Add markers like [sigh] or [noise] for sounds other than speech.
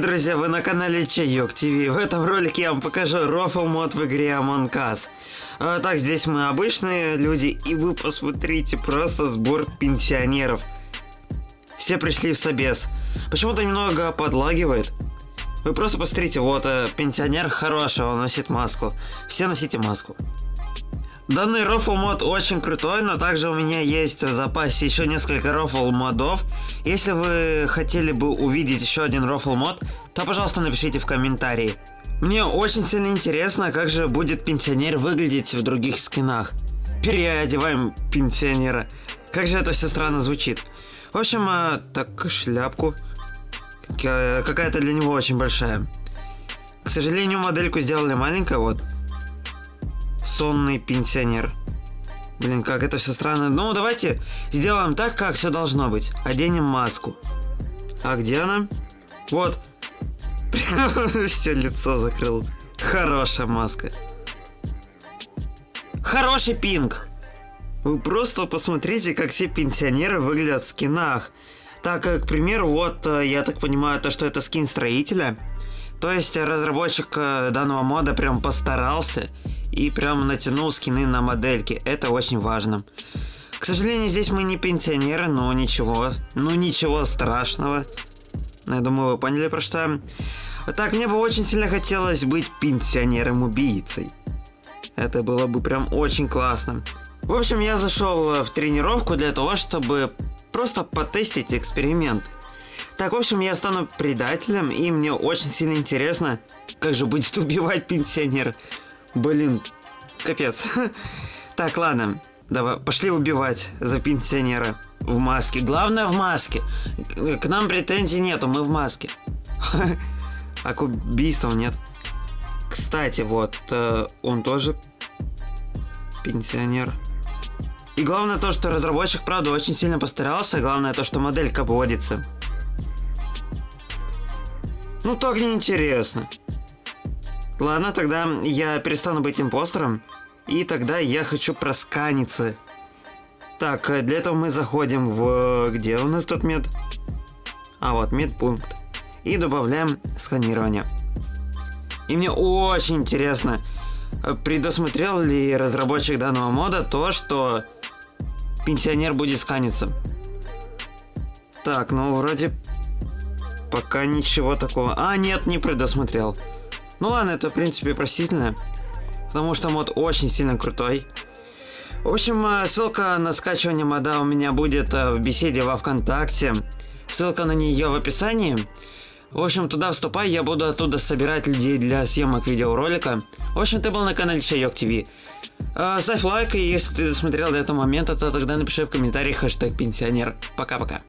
Друзья, вы на канале Чайок ТВ. В этом ролике я вам покажу рофл мод в игре Among Us. А, так, здесь мы обычные люди, и вы посмотрите, просто сбор пенсионеров. Все пришли в собес. Почему-то немного подлагивает. Вы просто посмотрите, вот э, пенсионер хороший, он носит маску. Все носите маску. Данный рофл мод очень крутой, но также у меня есть в запасе еще несколько рофл модов. Если вы хотели бы увидеть еще один рофл мод, то пожалуйста напишите в комментарии. Мне очень сильно интересно, как же будет пенсионер выглядеть в других скинах. Переодеваем пенсионера. Как же это все странно звучит. В общем, а, так, шляпку. Какая-то для него очень большая. К сожалению, модельку сделали маленькая, вот сонный пенсионер. Блин, как это все странно. Ну, давайте сделаем так, как все должно быть. Оденем маску. А где она? Вот. [laughs] Все лицо закрыл. Хорошая маска. Хороший пинг. Вы просто посмотрите, как все пенсионеры выглядят в скинах. Так, к примеру, вот, э, я так понимаю, то, что это скин строителя. То есть разработчик э, данного мода прям постарался и прям натянул скины на модельки. Это очень важно. К сожалению, здесь мы не пенсионеры, но ничего. Ну ничего страшного. Я думаю, вы поняли про что. Так, мне бы очень сильно хотелось быть пенсионером-убийцей. Это было бы прям очень классно. В общем, я зашел в тренировку для того, чтобы просто потестить эксперимент. Так, в общем, я стану предателем, и мне очень сильно интересно, как же будет [laughs] убивать пенсионер. Блин, капец. [laughs] Так, ладно. Давай, пошли убивать за пенсионера в маске. Главное в маске. К нам претензий нету, мы в маске. [laughs] А к убийствам нет. Кстати, вот, э, он тоже пенсионер. И главное то, что разработчик, правда, очень сильно постарался. Главное то, что моделька вводится. Ну так неинтересно. Ладно, тогда я перестану быть импостером. И тогда я хочу просканиться. Так, э, для этого мы заходим в... Где у нас тут мед? А, вот, медпункт. И добавляем сканирование. И мне очень интересно, э, предусмотрел ли разработчик данного мода то, что пенсионер будет сканиться. Так, ну вроде пока ничего такого. А, нет, не предусмотрел. Ну ладно, это в принципе простительно. Потому что мод очень сильно крутой. В общем, э, ссылка на скачивание мода у меня будет э, в беседе во Вконтакте. Ссылка на нее в описании. В общем, туда вступай, я буду оттуда собирать людей для съемок видеоролика. В общем, ты был на канале Чайок ТВ. Э, ставь лайк, и если ты досмотрел до этого момента, то тогда напиши в комментариях хэштег пенсионер. Пока-пока.